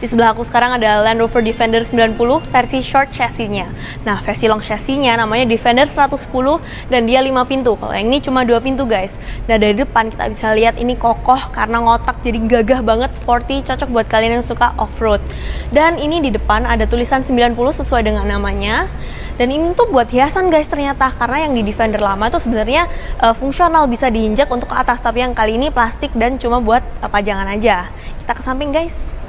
Di sebelah aku sekarang ada Land Rover Defender 90 versi short chassis-nya. Nah, versi long chassis-nya namanya Defender 110 dan dia 5 pintu. Kalau yang ini cuma 2 pintu, guys. Nah, dari depan kita bisa lihat ini kokoh karena ngotak jadi gagah banget, sporty, cocok buat kalian yang suka off-road. Dan ini di depan ada tulisan 90 sesuai dengan namanya. Dan ini tuh buat hiasan guys ternyata karena yang di Defender lama itu sebenarnya uh, fungsional bisa diinjak untuk ke atas tapi yang kali ini plastik dan cuma buat uh, pajangan aja. Kita ke samping guys.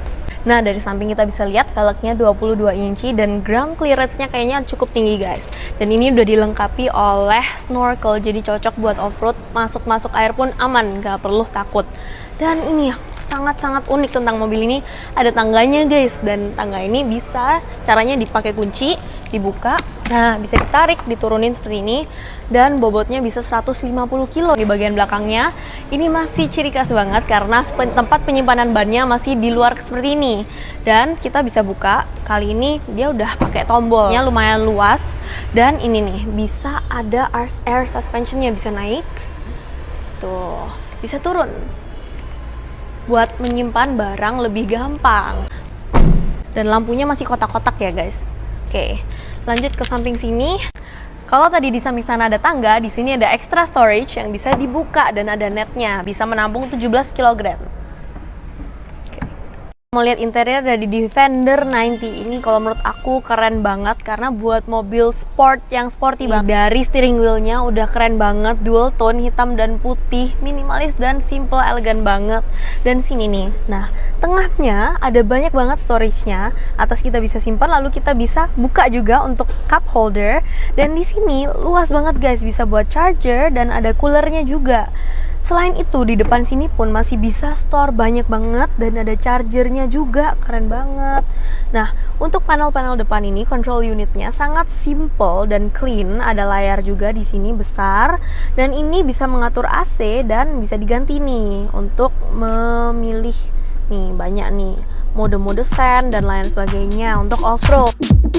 Nah dari samping kita bisa lihat velgnya 22 inci dan ground clearance-nya kayaknya cukup tinggi guys. Dan ini udah dilengkapi oleh snorkel jadi cocok buat off-road masuk-masuk air pun aman gak perlu takut. Dan ini ya sangat-sangat unik tentang mobil ini ada tangganya guys dan tangga ini bisa caranya dipakai kunci dibuka nah bisa ditarik diturunin seperti ini dan bobotnya bisa 150 kilo di bagian belakangnya. Ini masih ciri khas banget karena tempat penyimpanan bannya masih di luar seperti ini. Dan kita bisa buka kali ini dia udah pakai tombolnya lumayan luas. Dan ini nih bisa ada air suspensionnya bisa naik. Tuh bisa turun. Buat menyimpan barang lebih gampang. Dan lampunya masih kotak-kotak ya guys. Oke, lanjut ke samping sini. Kalau tadi di samping sana ada tangga, di sini ada extra storage yang bisa dibuka dan ada netnya, bisa menampung 17 kg. Mau lihat interior dari Defender 90 ini kalau menurut aku keren banget karena buat mobil sport yang sporty banget. Dari steering wheelnya udah keren banget, dual tone hitam dan putih, minimalis dan simple elegan banget. Dan sini nih, nah tengahnya ada banyak banget storage-nya. Atas kita bisa simpan, lalu kita bisa buka juga untuk cup holder. Dan di sini luas banget guys, bisa buat charger dan ada coolernya juga. Selain itu di depan sini pun masih bisa store banyak banget dan ada chargernya juga keren banget. Nah untuk panel-panel depan ini control unitnya sangat simple dan clean. Ada layar juga di sini besar dan ini bisa mengatur AC dan bisa diganti nih untuk memilih nih banyak nih mode-mode sen dan lain sebagainya untuk off-road.